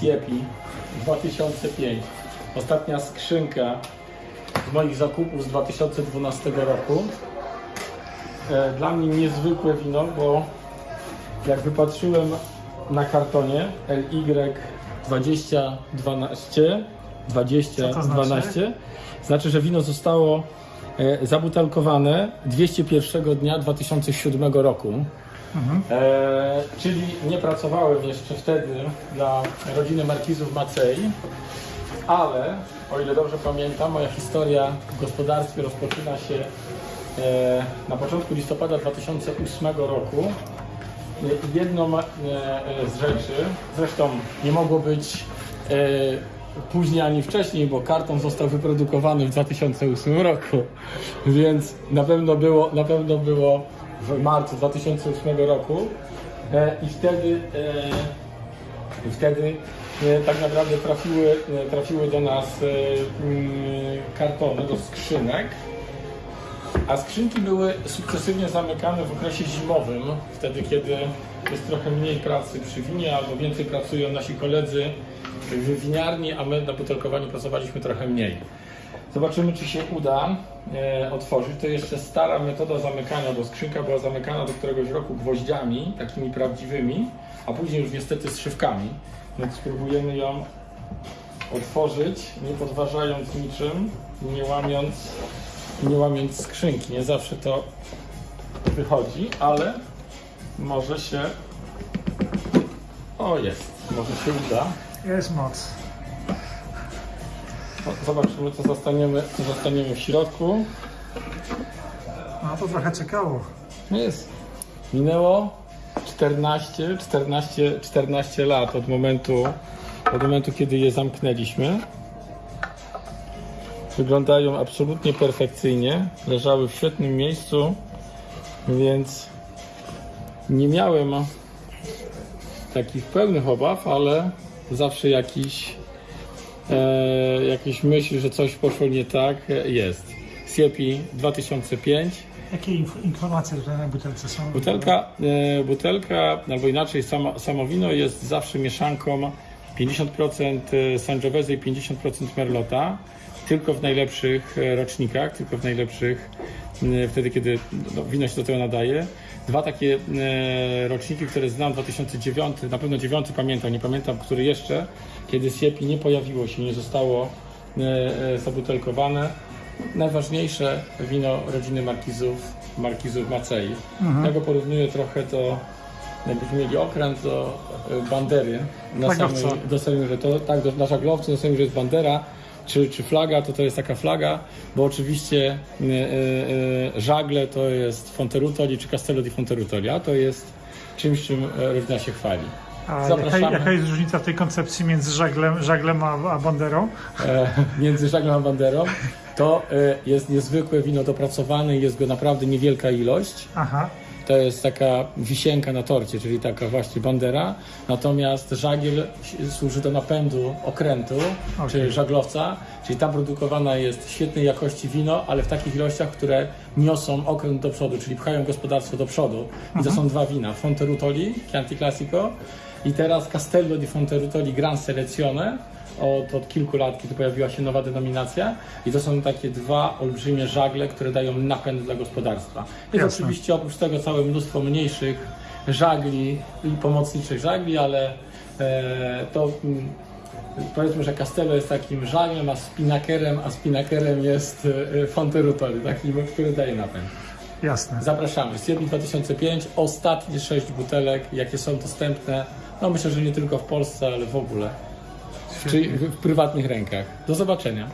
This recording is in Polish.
Siepi 2005. Ostatnia skrzynka z moich zakupów z 2012 roku. E, Dla mnie niezwykłe wino, bo jak wypatrzyłem na kartonie LY 2012 20 Co to znaczy? 12 znaczy, że wino zostało e, zabutelkowane 201 dnia 2007 roku. E, czyli nie pracowałem jeszcze wtedy dla rodziny Markizów Macei, ale o ile dobrze pamiętam, moja historia w gospodarstwie rozpoczyna się e, na początku listopada 2008 roku. E, Jedną e, e, z rzeczy, zresztą nie mogło być e, później ani wcześniej, bo karton został wyprodukowany w 2008 roku, więc na pewno było, na pewno było w marcu 2008 roku e, i wtedy e, i wtedy e, tak naprawdę trafiły, trafiły do nas mm, kartony, do skrzynek. A skrzynki były sukcesywnie zamykane w okresie zimowym, wtedy kiedy jest trochę mniej pracy przy winie, albo więcej pracują nasi koledzy w winiarni, a my na butelkowaniu pracowaliśmy trochę mniej. Zobaczymy, czy się uda e, otworzyć. To jeszcze stara metoda zamykania, bo skrzynka była zamykana do któregoś roku gwoździami, takimi prawdziwymi, a później już niestety zszywkami. Więc spróbujemy ją otworzyć, nie podważając niczym, nie łamiąc, nie łamiąc skrzynki. Nie zawsze to wychodzi, ale może się... O, jest. Może się uda. Jest moc. O, Zobaczymy, co zostaniemy, co zostaniemy w środku. No to trochę czekało. No Jest. Minęło 14, 14, 14 lat od momentu, od momentu, kiedy je zamknęliśmy. Wyglądają absolutnie perfekcyjnie. Leżały w świetnym miejscu, więc nie miałem takich pełnych obaw, ale zawsze jakiś, e, jakieś myśl, że coś poszło nie tak, e, jest. Siepi 2005. Jakie inf- informacje tutaj na butelce są? Butelka, e, butelka albo inaczej samo, samo wino jest zawsze mieszanką 50% Sangiovese i 50% Merlota. Tylko w najlepszych e, rocznikach, tylko w najlepszych e, wtedy, kiedy no, wino się do tego nadaje. Dwa takie e, roczniki, które znam, 2009, na pewno 9 pamiętam, nie pamiętam, który jeszcze, kiedy Siepi nie pojawiło się, nie zostało e, e, zabutelkowane. Najważniejsze wino rodziny Markizów, Markizów Macei. Ja go porównuję trochę do, jakbyśmy mieli okręt do bandery na samej, do samej, że to tak, do, na żaglowcu na samej, że jest bandera, czy, czy flaga, to to jest taka flaga, bo oczywiście e, e, e, żagle to jest Fonterutoli czy Castello di Fonterutoli, a to jest czymś, czym rodzina się chwali. A jaka, jaka jest różnica w tej koncepcji między żaglem, żaglem a, a banderą? e, między żaglem a banderą, to e, jest niezwykłe wino dopracowane i jest go naprawdę niewielka ilość. Aha, To jest taka wisienka na torcie, czyli taka właśnie bandera. Natomiast żagiel służy do napędu okrętu, Okej. czy żaglowca, czyli tam produkowana jest świetnej jakości wino, ale w takich ilościach, które niosą okręt do przodu, czyli pchają gospodarstwo do przodu. I to są dwa wina, Fonterutoli, Chianti Classico i teraz Castello di Fonterutoli Gran Selezione. Od, od kilku lat, kiedy pojawiła się nowa denominacja i to są takie dwa olbrzymie żagle, które dają napęd dla gospodarstwa. Jest Jasne. oczywiście oprócz tego całe mnóstwo mniejszych żagli i pomocniczych żagli, ale e, to mm, powiedzmy, że Castello jest takim żaglem, a spinakerem, a spinakerem jest e, Fonterutoli, takim, który daje napęd. jasne. Zapraszamy. Siepi 2005, ostatnie sześć butelek, jakie są dostępne, no myślę, że nie tylko w Polsce, ale w ogóle, w, czy, w, w prywatnych rękach. Do zobaczenia.